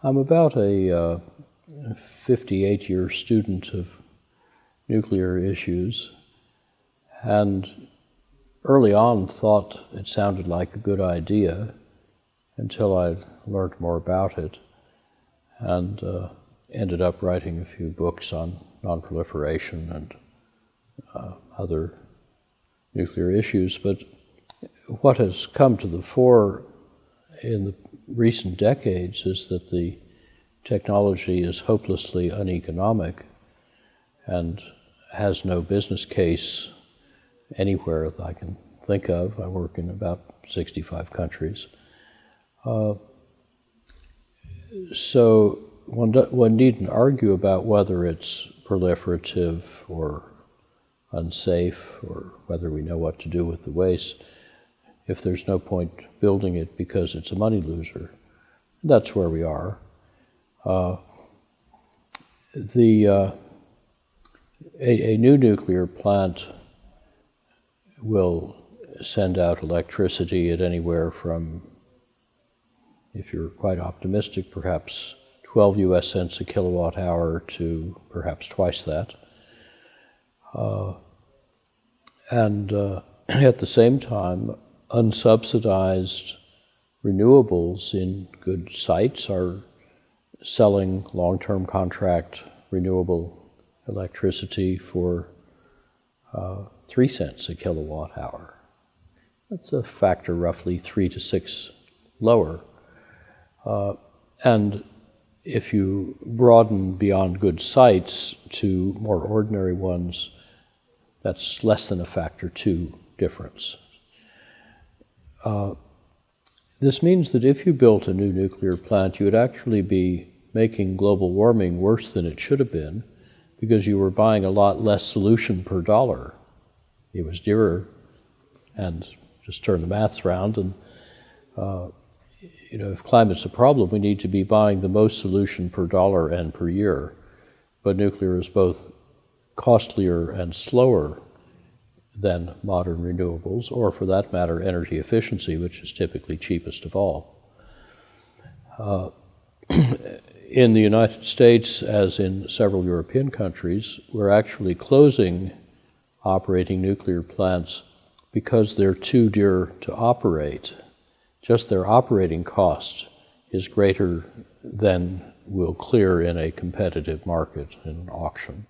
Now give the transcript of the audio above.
I'm about a 58 uh, year student of nuclear issues and early on thought it sounded like a good idea until I learned more about it and uh, ended up writing a few books on nonproliferation and uh, other nuclear issues. But what has come to the fore in the recent decades is that the technology is hopelessly uneconomic and has no business case anywhere that I can think of. I work in about 65 countries. Uh, so one, one needn't argue about whether it's proliferative or unsafe or whether we know what to do with the waste if there's no point building it because it's a money loser. That's where we are. Uh, the uh, a, a, new nuclear plant will send out electricity at anywhere from, if you're quite optimistic, perhaps 12 US cents a kilowatt hour to perhaps twice that. Uh, and uh, at the same time, unsubsidized renewables in good sites are selling long-term contract renewable electricity for uh, three cents a kilowatt hour. That's a factor roughly three to six lower. Uh, and if you broaden beyond good sites to more ordinary ones, that's less than a factor two difference. Uh, this means that if you built a new nuclear plant, you would actually be making global warming worse than it should have been because you were buying a lot less solution per dollar. It was dearer, and just turn the maths around, and uh, you know, if climate's a problem, we need to be buying the most solution per dollar and per year. But nuclear is both costlier and slower than modern renewables, or for that matter, energy efficiency, which is typically cheapest of all. Uh, in the United States, as in several European countries, we're actually closing operating nuclear plants because they're too dear to operate. Just their operating cost is greater than will clear in a competitive market in an auction.